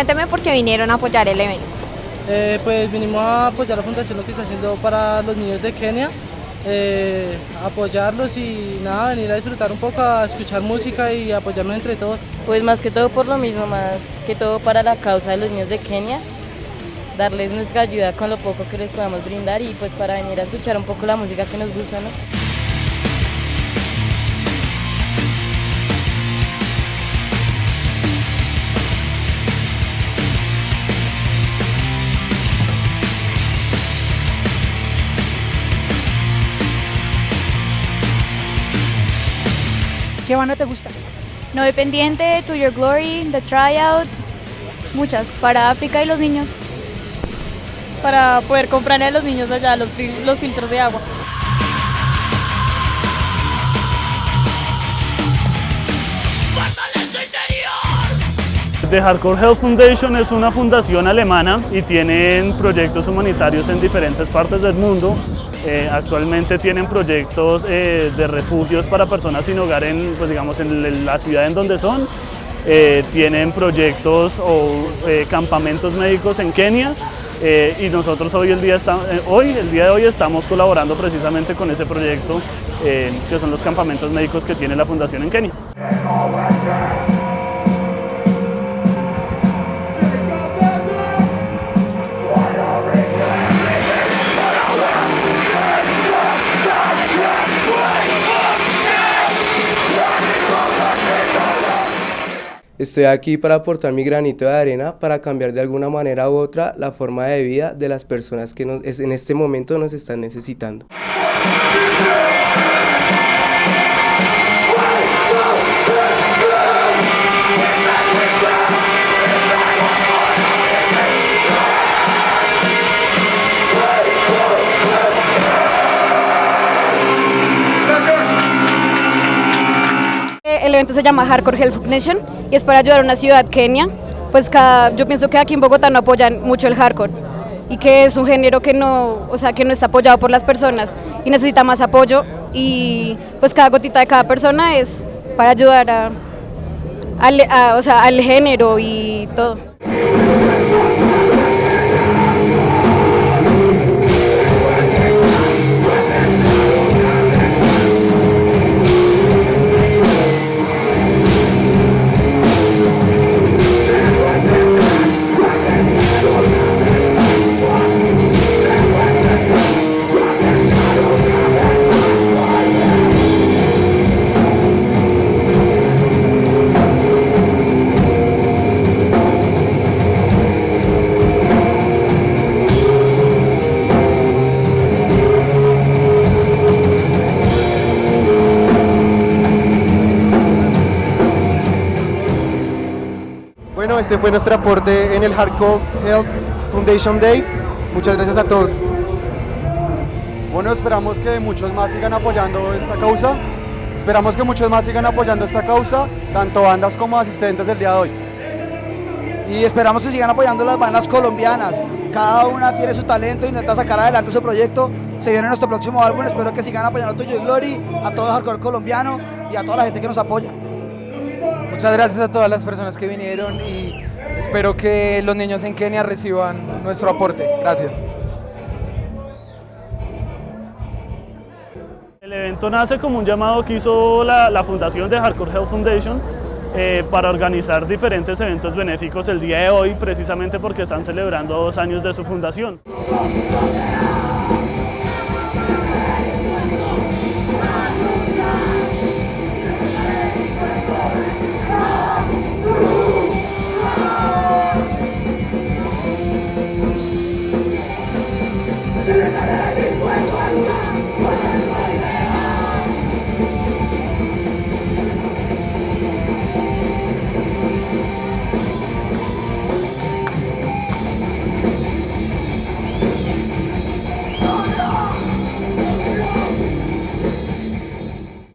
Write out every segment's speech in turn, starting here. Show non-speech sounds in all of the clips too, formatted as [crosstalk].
Cuénteme por qué vinieron a apoyar el evento. Eh, pues vinimos a apoyar la fundación lo que está haciendo para los niños de Kenia, eh, apoyarlos y nada, venir a disfrutar un poco, a escuchar música y apoyarnos entre todos. Pues más que todo por lo mismo, más que todo para la causa de los niños de Kenia, darles nuestra ayuda con lo poco que les podamos brindar y pues para venir a escuchar un poco la música que nos gusta, ¿no? ¿Qué banda te gusta? No Dependiente, To Your Glory, The Tryout, muchas, para África y los niños. Para poder comprarle a los niños allá los, fil- los filtros de agua. The Hardcore Health Foundation es una fundación alemana y tienen proyectos humanitarios en diferentes partes del mundo. Eh, actualmente tienen proyectos eh, de refugios para personas sin hogar en, pues, digamos, en la ciudad en donde son. Eh, tienen proyectos o campamentos médicos en Kenia y nosotros hoy el, día eh, hoy, el día de hoy estamos colaborando precisamente con ese proyecto que son los campamentos médicos que tiene la fundación en Kenia. Estoy aquí para aportar mi granito de arena para cambiar de alguna manera u otra la forma de vida de las personas que en este momento nos están necesitando. Evento se llama Hardcore Health Nation y es para ayudar a una ciudad, Kenia. Pues cada, yo pienso que aquí en Bogotá no apoyan mucho el hardcore y que es un género que no, o sea, que no está apoyado por las personas y necesita más apoyo y pues cada gotita de cada persona es para ayudar a, a- o sea, al género y todo. Este fue nuestro aporte en el Hardcore Health Foundation Day. Muchas gracias a todos. Bueno, esperamos que muchos más sigan apoyando esta causa. Esperamos que muchos más sigan apoyando esta causa, tanto bandas como asistentes del día de hoy. y esperamos que sigan apoyando las bandas colombianas. Cada una tiene su talento, intenta sacar adelante su proyecto. Se viene nuestro próximo álbum, espero que sigan apoyando a Tuyo y Glory, a todo el hardcore colombiano y a toda la gente que nos apoya. Muchas gracias a todas las personas que vinieron y espero que los niños en Kenia reciban nuestro aporte. Gracias. El evento nace como un llamado que hizo la, fundación de Hardcore Health Foundation eh, para organizar diferentes eventos benéficos el día de hoy, precisamente porque están celebrando dos años de su fundación.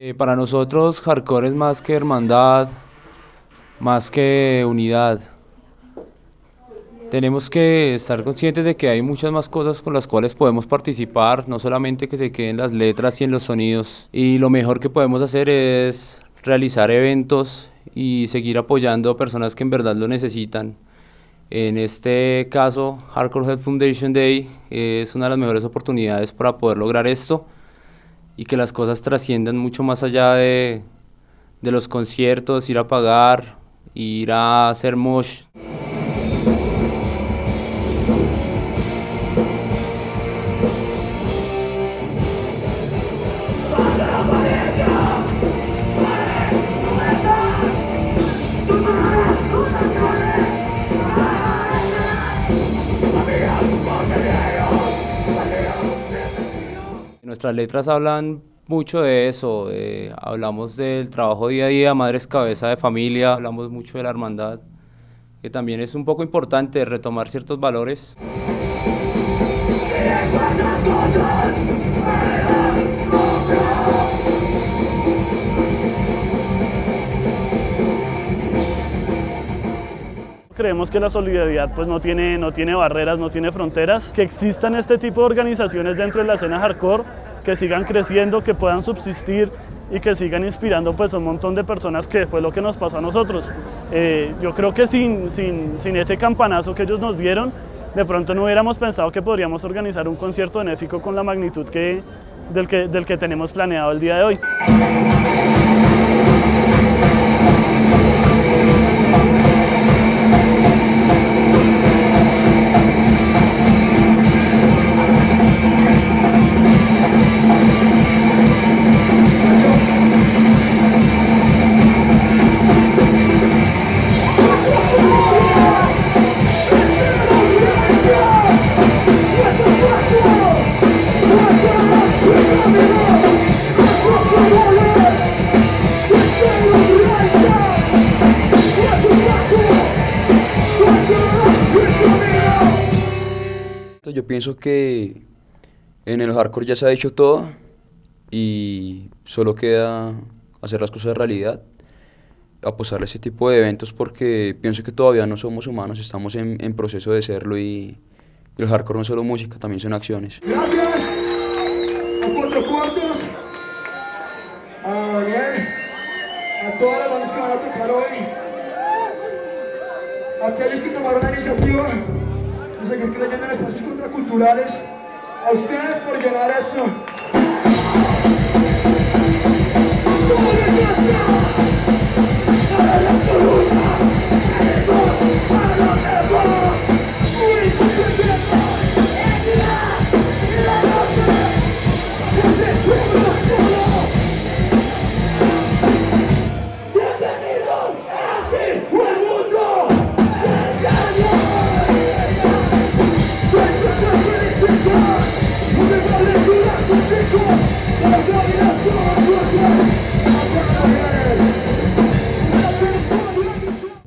Eh, para nosotros hardcore es más que hermandad, más que unidad. Tenemos que estar conscientes de que hay muchas más cosas con las cuales podemos participar, no solamente que se queden las letras y en los sonidos. Y lo mejor que podemos hacer es realizar eventos y seguir apoyando a personas que en verdad lo necesitan. En este caso, Hardcore Health Foundation Day es una de las mejores oportunidades para poder lograr esto y que las cosas trasciendan mucho más allá de, de los conciertos, ir a pagar, ir a hacer mosh. Nuestras letras hablan mucho de eso, eh, hablamos del trabajo día a día, madres cabeza de familia, hablamos mucho de la hermandad, que también es un poco importante retomar ciertos valores. Creemos que la solidaridad pues no tiene, no tiene barreras, no tiene fronteras, que existan este tipo de organizaciones dentro de la escena hardcore, que sigan creciendo, que puedan subsistir y que sigan inspirando pues un montón de personas que fue lo que nos pasó a nosotros. Eh, yo creo que sin, sin, sin ese campanazo que ellos nos dieron, de pronto no hubiéramos pensado que podríamos organizar un concierto benéfico con la magnitud que, del, que, del que tenemos planeado el día de hoy. Pienso que en el hardcore ya se ha dicho todo y solo queda hacer las cosas de realidad, apostar a ese tipo de eventos porque pienso que todavía no somos humanos, estamos en, en proceso de serlo y, el hardcore no es solo música, también son acciones. Gracias. A Cuatro Cuartos, a Daniel, a todas las bandas que van a tocar hoy, a aquellos que tomaron la iniciativa de seguir creyendo en espacios contraculturales, a ustedes por llenar esto.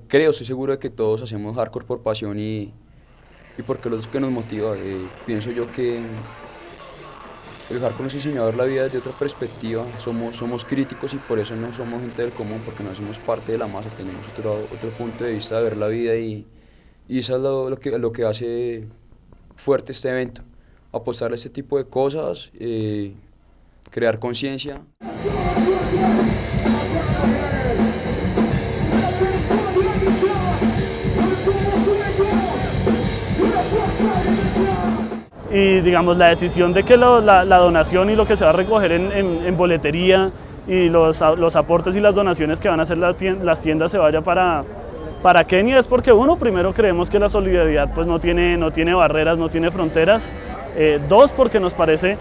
Creo, estoy seguro de que todos hacemos hardcore por pasión y, y porque lo que nos motiva. Eh, pienso yo que el hardcore nos enseñó a ver la vida desde otra perspectiva, somos, somos críticos y por eso no somos gente del común, porque no hacemos parte de la masa, tenemos otro, otro punto de vista de ver la vida y, y eso es lo, lo, que, lo que hace fuerte este evento, apostar a este tipo de cosas, eh, crear conciencia. Y digamos la decisión de que lo, la, donación y lo que se va a recoger en, boletería y los, los, aportes y las donaciones que van a hacer las tiendas se vaya para, para Kenia es porque uno, primero creemos que la solidaridad pues no tiene, no tiene barreras, no tiene fronteras, eh, dos, porque nos parece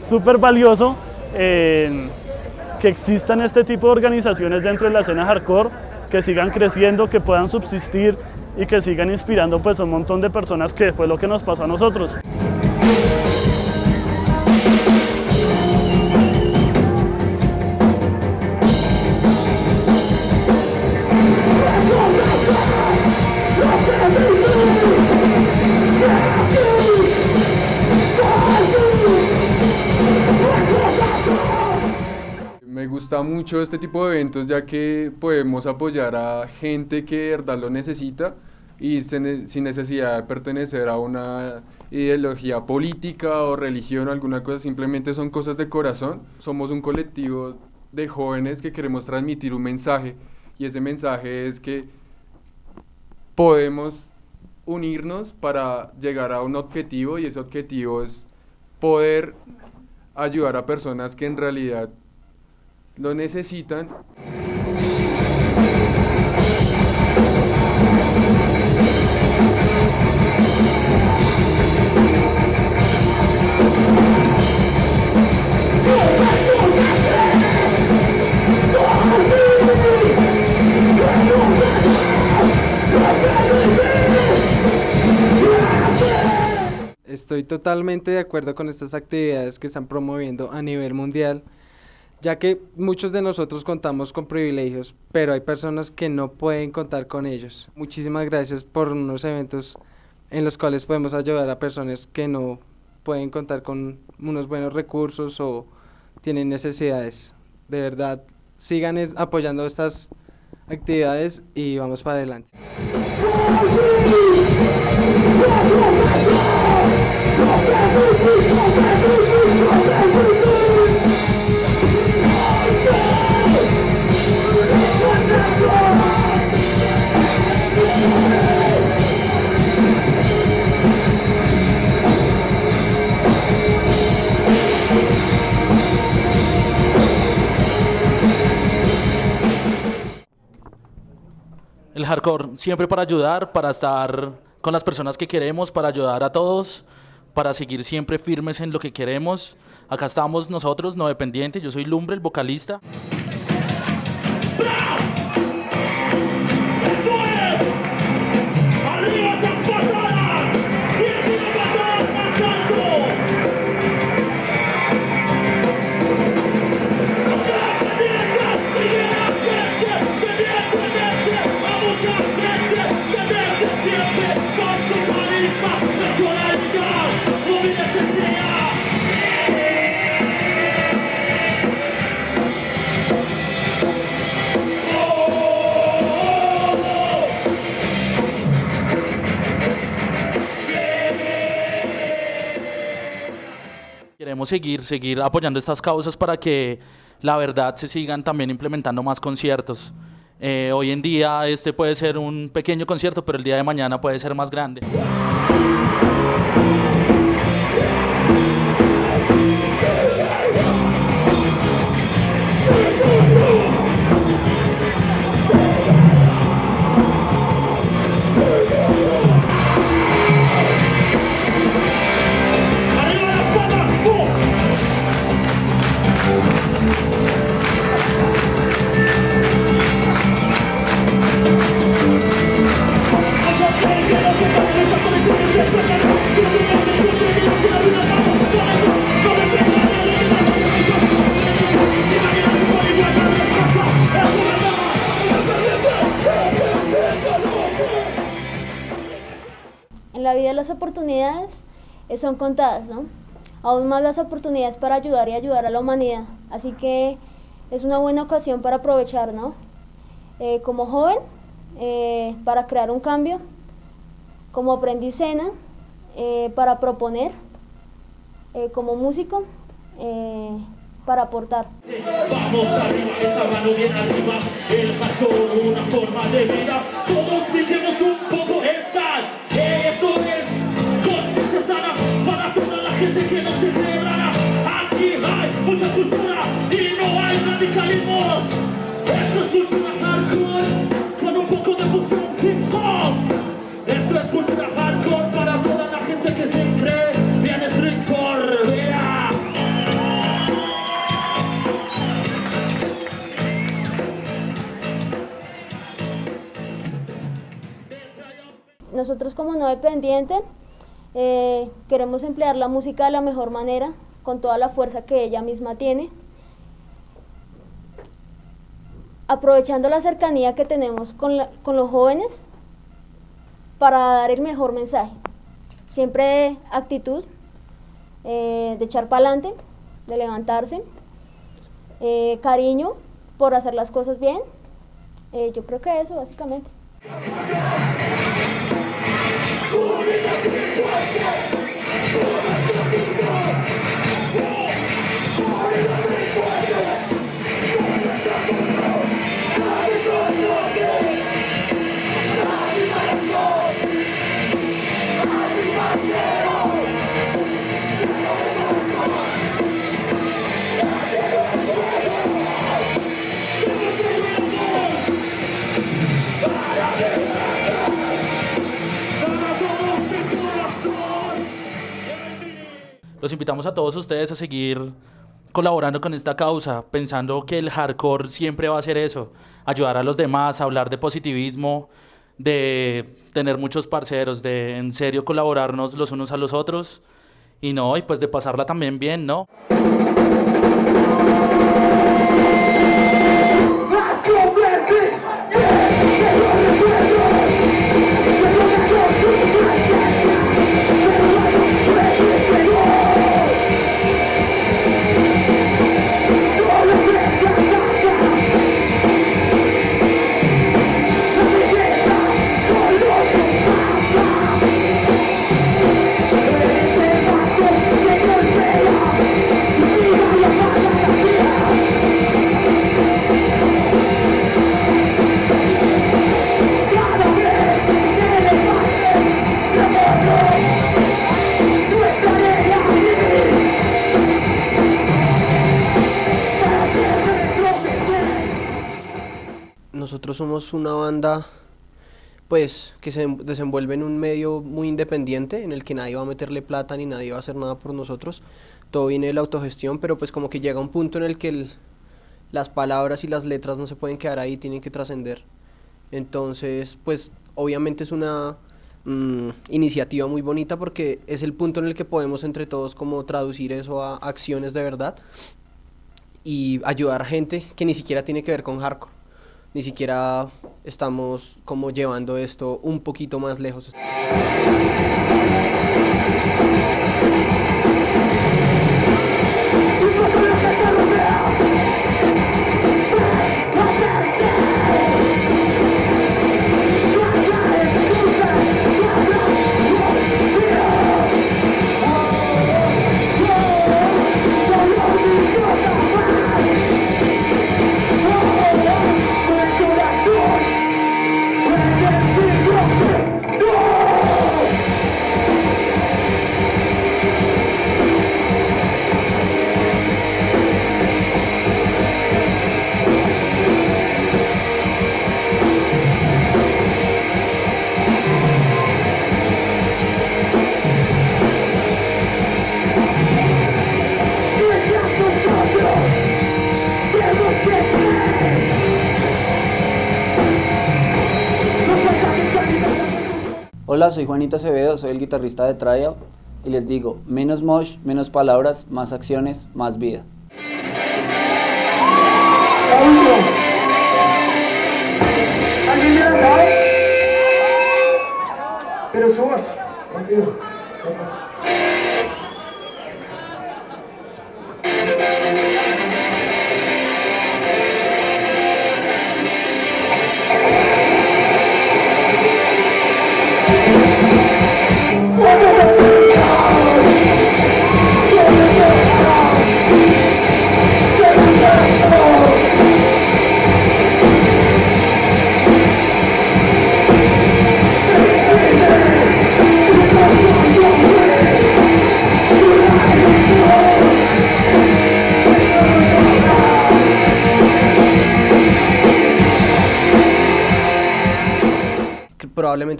súper valioso eh, que existan este tipo de organizaciones dentro de la escena hardcore, que sigan creciendo, que puedan subsistir y que sigan inspirando pues un montón de personas que fue lo que nos pasó a nosotros. Mucho este tipo de eventos ya que podemos apoyar a gente que verdad lo necesita y sin necesidad de pertenecer a una ideología política o religión o alguna cosa, simplemente son cosas de corazón. Somos un colectivo de jóvenes que queremos transmitir un mensaje y ese mensaje es que podemos unirnos para llegar a un objetivo y ese objetivo es poder ayudar a personas que en realidad lo necesitan. Estoy totalmente de acuerdo con estas actividades que están promoviendo a nivel mundial, ya que muchos de nosotros contamos con privilegios, pero hay personas que no pueden contar con ellos. Muchísimas gracias por unos eventos en los cuales podemos ayudar a personas que no pueden contar con unos buenos recursos o tienen necesidades. De verdad, sigan apoyando estas actividades y vamos para adelante. [laughs] hardcore siempre para ayudar, para estar con las personas que queremos, para ayudar a todos, para seguir siempre firmes en lo que queremos. Acá estamos nosotros, no dependientes. Yo soy Lumbre, el vocalista. Queremos seguir, seguir apoyando estas causas para que la verdad se sigan también implementando más conciertos. Eh, hoy en día este puede ser un pequeño concierto, pero el día de mañana puede ser más grande. Son contadas, ¿no? Aún más las oportunidades para ayudar y ayudar a la humanidad. Así que es una buena ocasión para aprovechar, ¿no? Eh, como joven, eh, para crear un cambio, como aprendicena, eh, para proponer, eh, como músico, para aportar. Vamos arriba, esa mano bien arriba, el una forma de vida. Todos un poco Dependiente eh, queremos emplear la música de la mejor manera, con toda la fuerza que ella misma tiene, aprovechando la cercanía que tenemos con, con los jóvenes para dar el mejor mensaje. Siempre actitud eh, de echar para adelante, de levantarse, eh, cariño por hacer las cosas bien. Yo creo que eso básicamente. Invitamos a todos ustedes a seguir colaborando con esta causa, pensando que el hardcore siempre va a ser eso, ayudar a los demás, hablar de positivismo, de tener muchos parceros, de en serio colaborarnos los unos a los otros y no, y pues de pasarla también bien, ¿no? Una banda pues que se desenvuelve en un medio muy independiente en el que nadie va a meterle plata ni nadie va a hacer nada por nosotros. Todo viene de la autogestión, pero pues como que llega un punto en el que las palabras y las letras no se pueden quedar ahí, tienen que trascender. Entonces, pues obviamente es una mm, iniciativa muy bonita porque es el punto en el que podemos entre todos como traducir eso a acciones de verdad y ayudar a gente que ni siquiera tiene que ver con hardcore. Ni siquiera estamos como llevando esto un poquito más lejos. Soy Juanito Acevedo, soy el guitarrista de Tryout y les digo, menos mosh, menos palabras, más acciones, más vida.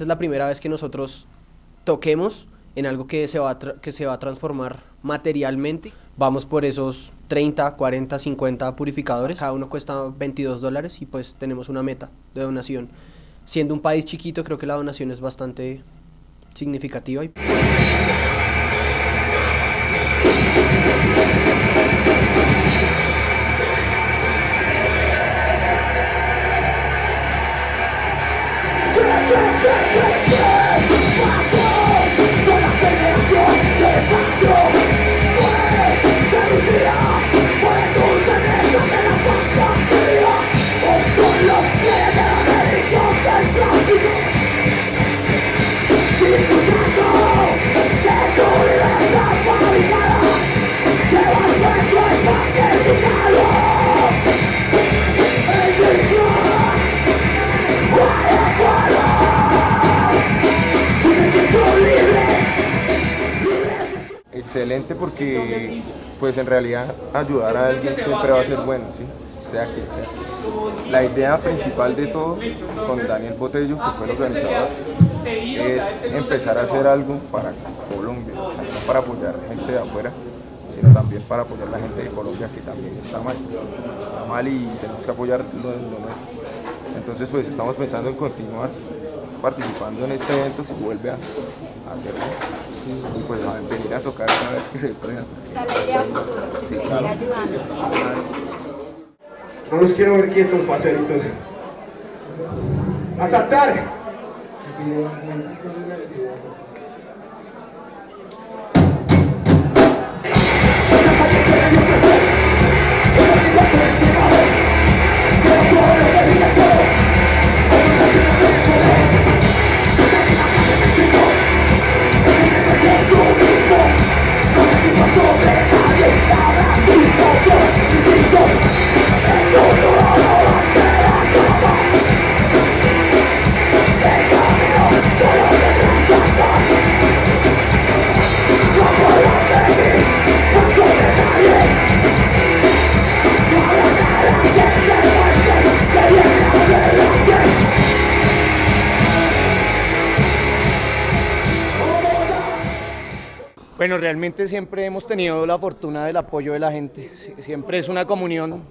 Es la primera vez que nosotros toquemos en algo que se va a, que se va a transformar materialmente. Vamos por esos 30, 40, 50 purificadores. Cada uno cuesta 22 dólares y pues tenemos una meta de donación. Siendo un país chiquito, creo que la donación es bastante significativa. Pues en realidad ayudar a alguien siempre va a ser bueno, ¿sí? sea quien sea. La idea principal de todo con Daniel Botello, que fue el organizador, es empezar a hacer algo para Colombia, o sea, no para apoyar gente de afuera, sino también para apoyar a la gente de Colombia que también está mal, está mal y tenemos que apoyar lo, lo nuestro. Entonces pues estamos pensando en continuar participando en este evento si vuelve a, hacerlo y pues a venir a tocar cada vez que se pueda. Sí, claro. No los quiero ver quietos, parceritos. ¡A saltar! そ。Bueno, realmente siempre hemos tenido la fortuna del apoyo de la gente. Sie- Siempre es una comunión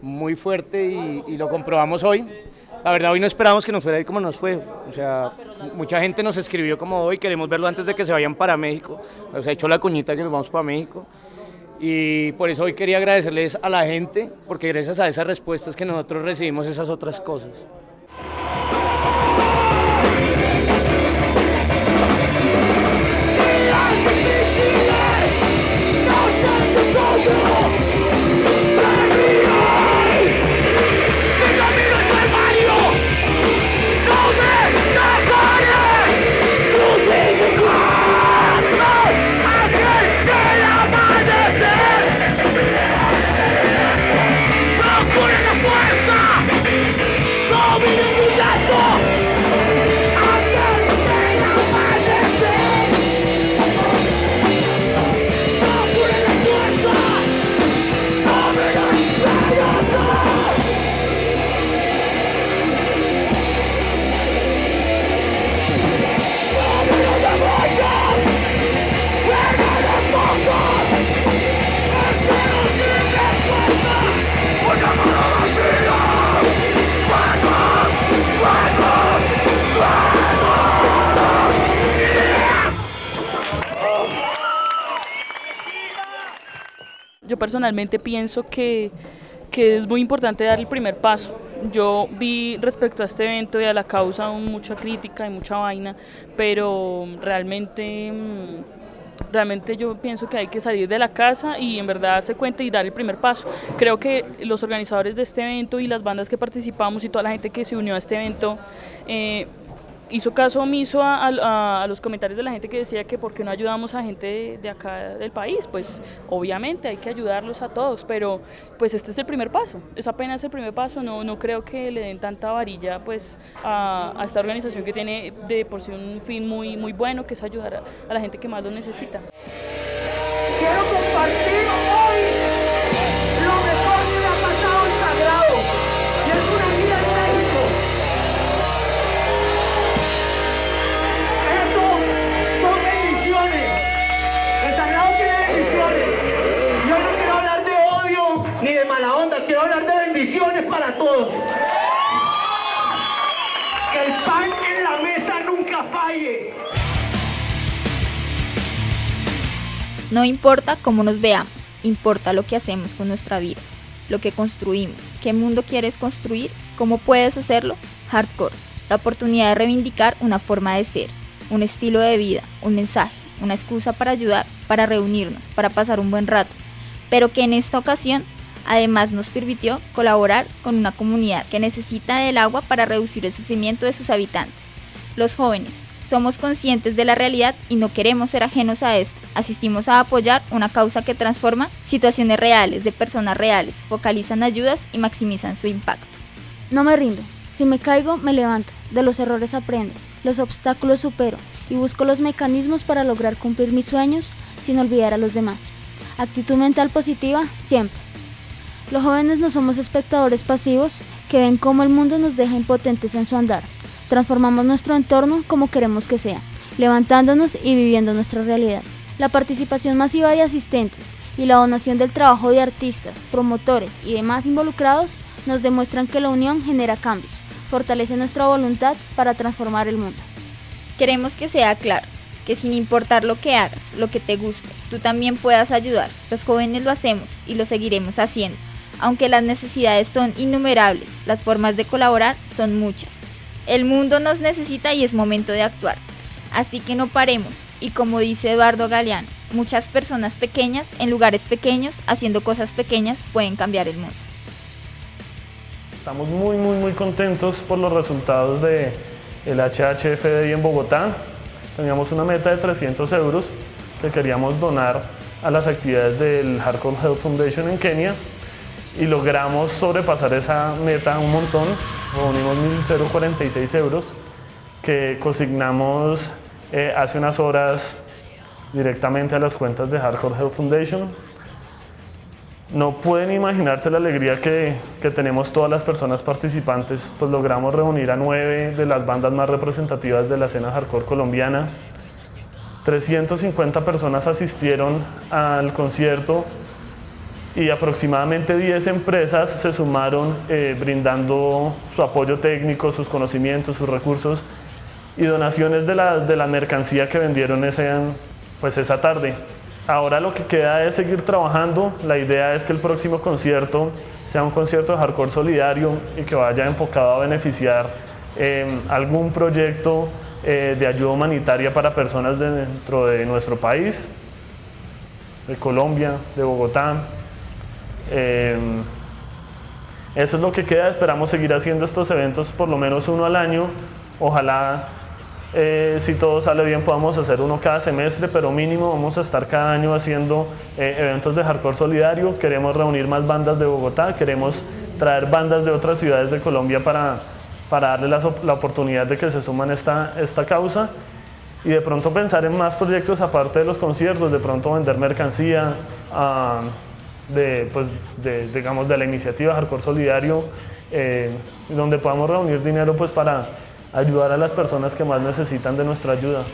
muy fuerte y, y lo comprobamos hoy. La verdad, hoy no esperábamos que nos fuera a ir como nos fue. O sea, mucha gente nos escribió como hoy, queremos verlo antes de que se vayan para México. Nos ha hecho la cuñita que nos vamos para México. Y por eso hoy quería agradecerles a la gente, porque gracias a esas respuestas que nosotros recibimos esas otras cosas. Yo personalmente pienso que, que es muy importante dar el primer paso. Yo vi respecto a este evento y a la causa mucha crítica y mucha vaina, pero realmente, mm, realmente yo pienso que hay que salir de la casa y en verdad darse cuenta y dar el primer paso. Creo que los organizadores de este evento y las bandas que participamos y toda la gente que se unió a este evento eh, hizo caso omiso a, los comentarios de la gente que decía que por qué no ayudamos a gente de, acá del país, pues obviamente hay que ayudarlos a todos, pero pues este es el primer paso, es apenas el primer paso, no, no creo que le den tanta varilla pues a, esta organización que tiene de por sí un fin muy, muy bueno, que es ayudar a, a la gente que más lo necesita. Quiero compartir importa cómo nos veamos, importa lo que hacemos con nuestra vida, lo que construimos. ¿Qué mundo quieres construir? ¿Cómo puedes hacerlo? Hardcore, la oportunidad de reivindicar una forma de ser, un estilo de vida, un mensaje, una excusa para ayudar, para reunirnos, para pasar un buen rato, pero que en esta ocasión además nos permitió colaborar con una comunidad que necesita del agua para reducir el sufrimiento de sus habitantes. Los jóvenes, somos conscientes de la realidad y no queremos ser ajenos a esto. Asistimos a apoyar una causa que transforma situaciones reales de personas reales, focalizan ayudas y maximizan su impacto. No me rindo. Si me caigo, me levanto. De los errores aprendo. Los obstáculos supero. Y busco los mecanismos para lograr cumplir mis sueños sin olvidar a los demás. Actitud mental positiva, siempre. Los jóvenes no somos espectadores pasivos que ven cómo el mundo nos deja impotentes en su andar. Transformamos nuestro entorno como queremos que sea. levantándonos y viviendo nuestra realidad. La participación masiva de asistentes y la donación del trabajo de artistas, promotores y demás involucrados nos demuestran que la unión genera cambios, fortalece nuestra voluntad para transformar el mundo. Queremos que sea claro, que sin importar lo que hagas, lo que te guste, tú también puedas ayudar. Los jóvenes lo hacemos y lo seguiremos haciendo. Aunque las necesidades son innumerables, las formas de colaborar son muchas. El mundo nos necesita y es momento de actuar. Así que no paremos y como dice Eduardo Galeano, muchas personas pequeñas en lugares pequeños haciendo cosas pequeñas pueden cambiar el mundo. Estamos muy muy muy contentos por los resultados de el HHFDI en Bogotá. Teníamos una meta de 300 euros que queríamos donar a las actividades del Hardcore Health Foundation en Kenia y logramos sobrepasar esa meta un montón. Reunimos 1.046 euros que consignamos eh, hace unas horas directamente a las cuentas de Hardcore Health Foundation. No pueden imaginarse la alegría que, que, tenemos todas las personas participantes, pues logramos reunir a nueve de las bandas más representativas de la escena hardcore colombiana. 350 personas asistieron al concierto y aproximadamente 10 empresas se sumaron eh, brindando su apoyo técnico, sus conocimientos, sus recursos y donaciones de la, de la mercancía que vendieron ese, pues esa tarde. Ahora lo que queda es seguir trabajando. La idea es que el próximo concierto sea un concierto de hardcore solidario y que vaya enfocado a beneficiar eh, algún proyecto eh, de ayuda humanitaria para personas dentro de nuestro país, de Colombia, de Bogotá. Eh, eso es lo que queda. Esperamos seguir haciendo estos eventos por lo menos uno al año. Ojalá eh, si todo sale bien podamos hacer uno cada semestre, pero mínimo vamos a estar cada año haciendo eh, eventos de hardcore solidario. Queremos reunir más bandas de Bogotá, queremos traer bandas de otras ciudades de Colombia para, para darle la, oportunidad de que se suman a esta, esta causa y de pronto pensar en más proyectos aparte de los conciertos, de pronto vender mercancía, uh, de, pues, de, digamos, de la iniciativa Hardcore Solidario, eh, donde podamos reunir dinero pues, para ayudar a las personas que más necesitan de nuestra ayuda.